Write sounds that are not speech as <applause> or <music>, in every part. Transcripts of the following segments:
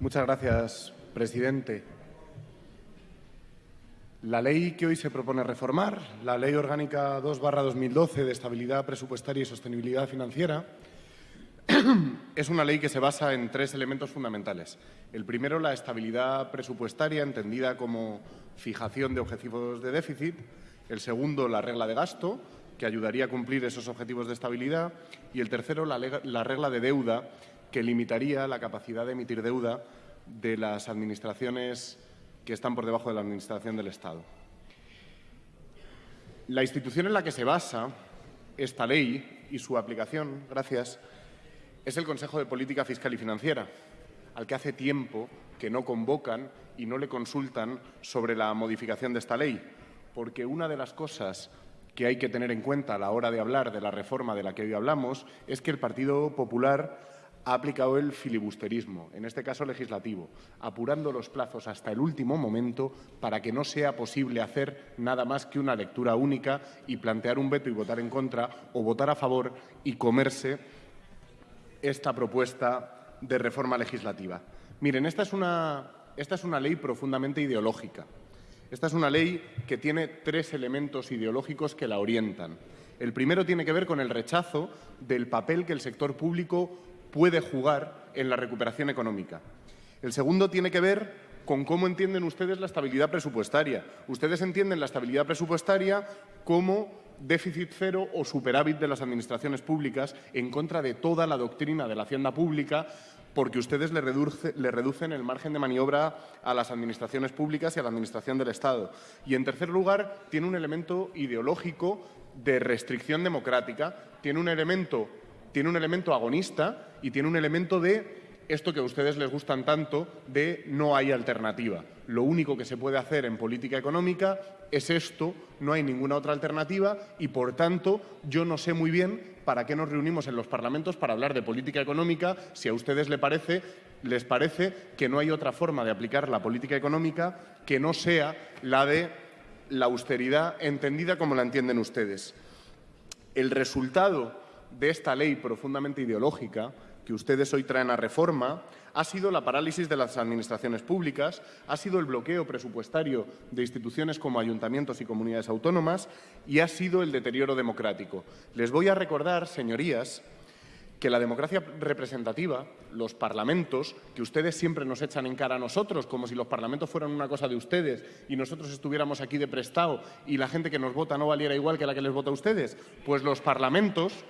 Muchas gracias, presidente. La ley que hoy se propone reformar, la Ley Orgánica 2-2012 de Estabilidad Presupuestaria y Sostenibilidad Financiera, <clears throat> es una ley que se basa en tres elementos fundamentales. El primero, la estabilidad presupuestaria, entendida como fijación de objetivos de déficit. El segundo, la regla de gasto, que ayudaría a cumplir esos objetivos de estabilidad. Y el tercero, la, regla de deuda, que limitaría la capacidad de emitir deuda de las administraciones que están por debajo de la Administración del Estado. La institución en la que se basa esta ley y su aplicación, gracias, es el Consejo de Política Fiscal y Financiera, al que hace tiempo que no convocan y no le consultan sobre la modificación de esta ley, porque una de las cosas que hay que tener en cuenta a la hora de hablar de la reforma de la que hoy hablamos es que el Partido Popular ha aplicado el filibusterismo, en este caso legislativo, apurando los plazos hasta el último momento para que no sea posible hacer nada más que una lectura única y plantear un veto y votar en contra o votar a favor y comerse esta propuesta de reforma legislativa. Miren, esta es una, esta es una ley profundamente ideológica. Esta es una ley que tiene tres elementos ideológicos que la orientan. El primero tiene que ver con el rechazo del papel que el sector público puede jugar en la recuperación económica. El segundo tiene que ver con cómo entienden ustedes la estabilidad presupuestaria. Ustedes entienden la estabilidad presupuestaria como déficit cero o superávit de las administraciones públicas en contra de toda la doctrina de la hacienda pública porque ustedes le, reducen el margen de maniobra a las administraciones públicas y a la Administración del Estado. Y, en tercer lugar, tiene un elemento ideológico de restricción democrática, tiene un elemento, tiene un elemento agonista y tiene un elemento de esto que a ustedes les gustan tanto de no hay alternativa. Lo único que se puede hacer en política económica es esto, no hay ninguna otra alternativa y, por tanto, yo no sé muy bien para qué nos reunimos en los parlamentos para hablar de política económica si a ustedes les parece, les parece que no hay otra forma de aplicar la política económica que no sea la de la austeridad entendida como la entienden ustedes. El resultado de esta ley profundamente ideológica que ustedes hoy traen a reforma ha sido la parálisis de las administraciones públicas, ha sido el bloqueo presupuestario de instituciones como ayuntamientos y comunidades autónomas y ha sido el deterioro democrático. Les voy a recordar, señorías, que la democracia representativa, los parlamentos, que ustedes siempre nos echan en cara a nosotros, como si los parlamentos fueran una cosa de ustedes y nosotros estuviéramos aquí de prestado y la gente que nos vota no valiera igual que la que les vota a ustedes, pues los parlamentos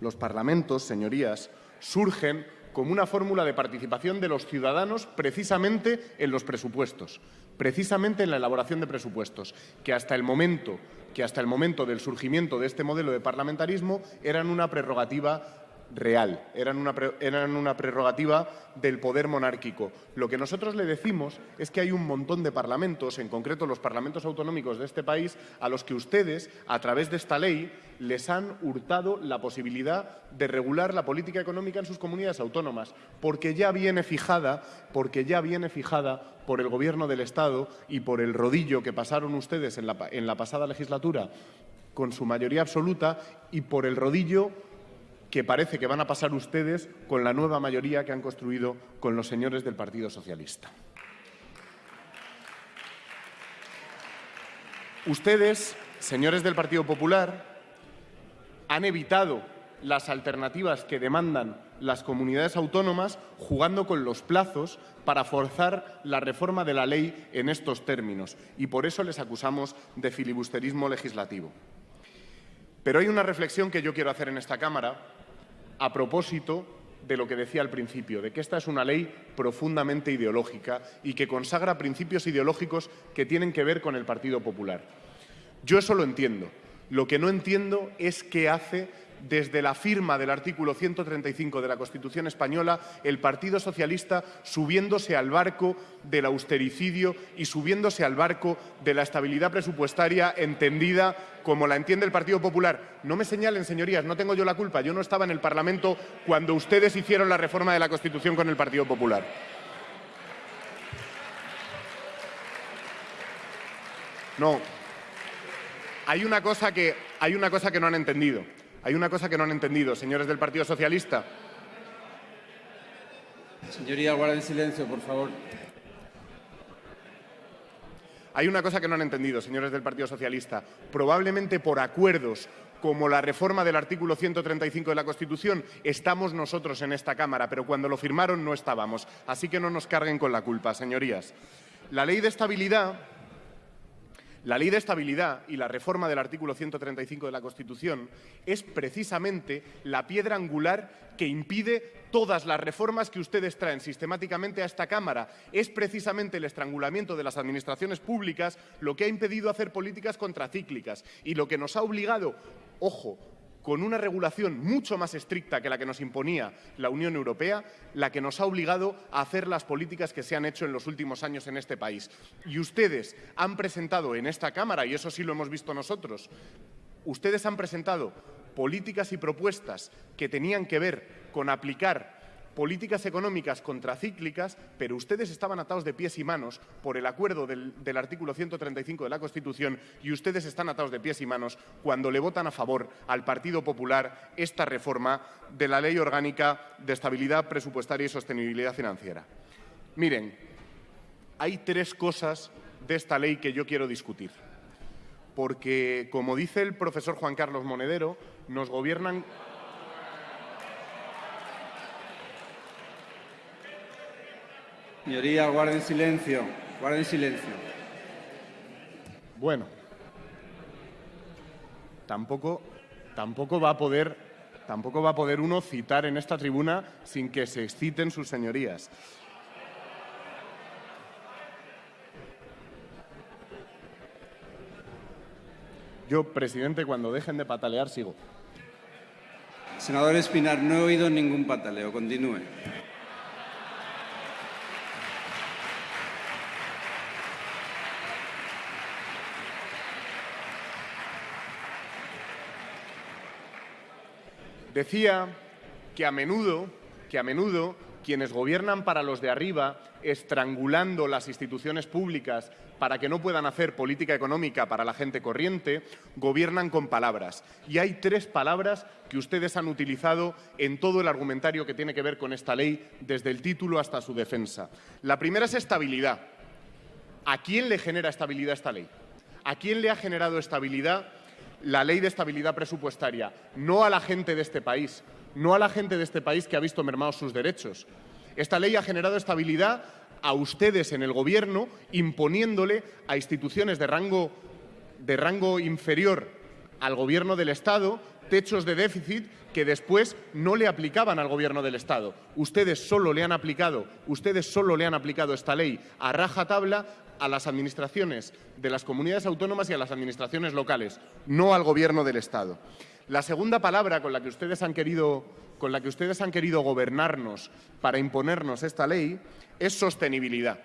los parlamentos, señorías, surgen como una fórmula de participación de los ciudadanos precisamente en los presupuestos, precisamente en la elaboración de presupuestos, que hasta el momento, que hasta el momento del surgimiento de este modelo de parlamentarismo eran una prerrogativa real, eran una, eran una, prerrogativa del poder monárquico. Lo que nosotros le decimos es que hay un montón de parlamentos, en concreto los parlamentos autonómicos de este país, a los que ustedes, a través de esta ley, les han hurtado la posibilidad de regular la política económica en sus comunidades autónomas, porque ya viene fijada, porque ya viene fijada por el Gobierno del Estado y por el rodillo que pasaron ustedes en la, en la pasada legislatura con su mayoría absoluta y por el rodillo que parece que van a pasar ustedes con la nueva mayoría que han construido con los señores del Partido Socialista. Ustedes, señores del Partido Popular, han evitado las alternativas que demandan las comunidades autónomas jugando con los plazos para forzar la reforma de la ley en estos términos y por eso les acusamos de filibusterismo legislativo. Pero hay una reflexión que yo quiero hacer en esta Cámara a propósito de lo que decía al principio, de que esta es una ley profundamente ideológica y que consagra principios ideológicos que tienen que ver con el Partido Popular. Yo eso lo entiendo. Lo que no entiendo es qué hace desde la firma del artículo 135 de la Constitución española, el Partido Socialista subiéndose al barco del austericidio y subiéndose al barco de la estabilidad presupuestaria entendida como la entiende el Partido Popular. No me señalen, señorías, no tengo yo la culpa. Yo no estaba en el Parlamento cuando ustedes hicieron la reforma de la Constitución con el Partido Popular. No. Hay una cosa que, hay una cosa que no han entendido. Hay una cosa que no han entendido, señores del Partido Socialista. Señoría, guarden silencio, por favor. Hay una cosa que no han entendido, señores del Partido Socialista. Probablemente por acuerdos como la reforma del artículo 135 de la Constitución, estamos nosotros en esta Cámara, pero cuando lo firmaron no estábamos. Así que no nos carguen con la culpa, señorías. La ley de estabilidad la ley de estabilidad y la reforma del artículo 135 de la Constitución es precisamente la piedra angular que impide todas las reformas que ustedes traen sistemáticamente a esta Cámara. Es precisamente el estrangulamiento de las administraciones públicas lo que ha impedido hacer políticas contracíclicas y lo que nos ha obligado, ojo, con una regulación mucho más estricta que la que nos imponía la Unión Europea, la que nos ha obligado a hacer las políticas que se han hecho en los últimos años en este país. Y ustedes han presentado en esta Cámara, y eso sí lo hemos visto nosotros, ustedes han presentado políticas y propuestas que tenían que ver con aplicar políticas económicas contracíclicas, pero ustedes estaban atados de pies y manos por el acuerdo del, artículo 135 de la Constitución y ustedes están atados de pies y manos cuando le votan a favor al Partido Popular esta reforma de la Ley Orgánica de Estabilidad Presupuestaria y Sostenibilidad Financiera. Miren, hay tres cosas de esta ley que yo quiero discutir. Porque, como dice el profesor Juan Carlos Monedero, nos gobiernan Señoría, guarden silencio. Guarden silencio. Bueno, tampoco, tampoco va a poder tampoco va a poder uno citar en esta tribuna sin que se exciten sus señorías. Yo, presidente, cuando dejen de patalear, sigo. Senador Espinar, no he oído ningún pataleo. Continúe. Decía que a menudo, que a menudo quienes gobiernan para los de arriba, estrangulando las instituciones públicas para que no puedan hacer política económica para la gente corriente, gobiernan con palabras. Y hay tres palabras que ustedes han utilizado en todo el argumentario que tiene que ver con esta ley, desde el título hasta su defensa. La primera es estabilidad. ¿A quién le genera estabilidad esta ley? ¿A quién le ha generado estabilidad la ley de estabilidad presupuestaria, no a la gente de este país, no a la gente de este país que ha visto mermados sus derechos. Esta ley ha generado estabilidad a ustedes en el Gobierno, imponiéndole a instituciones de rango, de rango inferior al Gobierno del Estado techos de déficit que después no le aplicaban al Gobierno del Estado. Ustedes solo le han aplicado, ustedes solo le han aplicado esta ley a raja tabla a las administraciones de las comunidades autónomas y a las administraciones locales, no al Gobierno del Estado. La segunda palabra con la que ustedes han querido, con la que ustedes han querido gobernarnos para imponernos esta ley es sostenibilidad.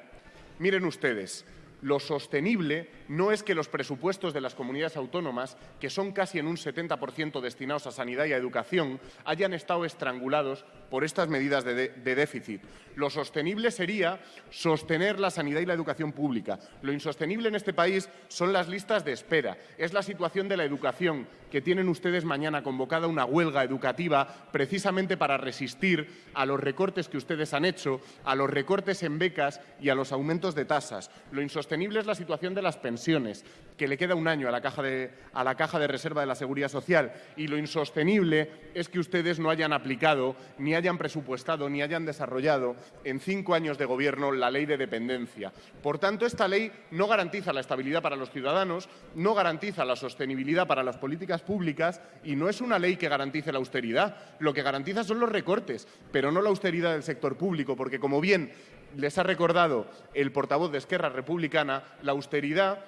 Miren ustedes, lo sostenible no es que los presupuestos de las comunidades autónomas, que son casi en un 70% destinados a sanidad y a educación, hayan estado estrangulados por estas medidas de, de, déficit. Lo sostenible sería sostener la sanidad y la educación pública. Lo insostenible en este país son las listas de espera. Es la situación de la educación, que tienen ustedes mañana convocada una huelga educativa precisamente para resistir a los recortes que ustedes han hecho, a los recortes en becas y a los aumentos de tasas. Lo insostenible es la situación de las pensiones, que le queda un año a la caja de, a la caja de reserva de la Seguridad Social. Y lo insostenible es que ustedes no hayan aplicado, ni hayan presupuestado, ni hayan desarrollado en cinco años de gobierno la ley de dependencia. Por tanto, esta ley no garantiza la estabilidad para los ciudadanos, no garantiza la sostenibilidad para las políticas públicas y no es una ley que garantice la austeridad. Lo que garantiza son los recortes, pero no la austeridad del sector público, porque, como bien les ha recordado el portavoz de Esquerra Republicana, la austeridad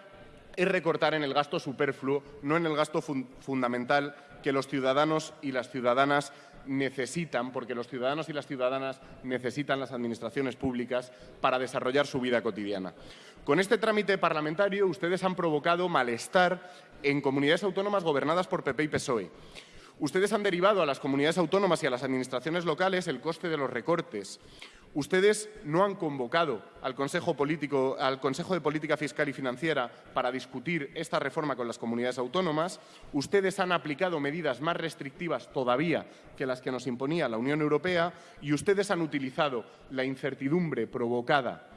es recortar en el gasto superfluo, no en el gasto fundamental que los ciudadanos y las ciudadanas necesitan, porque los ciudadanos y las ciudadanas necesitan las administraciones públicas para desarrollar su vida cotidiana. Con este trámite parlamentario ustedes han provocado malestar en comunidades autónomas gobernadas por PP y PSOE. Ustedes han derivado a las comunidades autónomas y a las administraciones locales el coste de los recortes. Ustedes no han convocado al Consejo, de Política Fiscal y Financiera para discutir esta reforma con las comunidades autónomas. Ustedes han aplicado medidas más restrictivas todavía que las que nos imponía la Unión Europea y ustedes han utilizado la incertidumbre provocada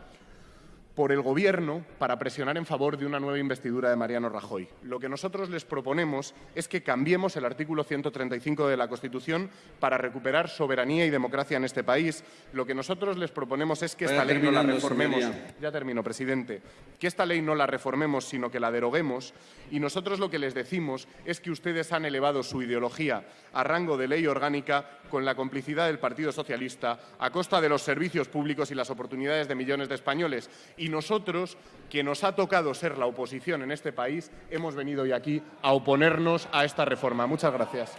por el Gobierno para presionar en favor de una nueva investidura de Mariano Rajoy. Lo que nosotros les proponemos es que cambiemos el artículo 135 de la Constitución para recuperar soberanía y democracia en este país. Lo que nosotros les proponemos es que esta ley no la reformemos. Ya termino, presidente. Que esta ley no la reformemos, sino que la deroguemos. Y nosotros lo que les decimos es que ustedes han elevado su ideología a rango de ley orgánica con la complicidad del Partido Socialista a costa de los servicios públicos y las oportunidades de millones de españoles. Y y nosotros, que nos ha tocado ser la oposición en este país, hemos venido hoy aquí a oponernos a esta reforma. Muchas gracias.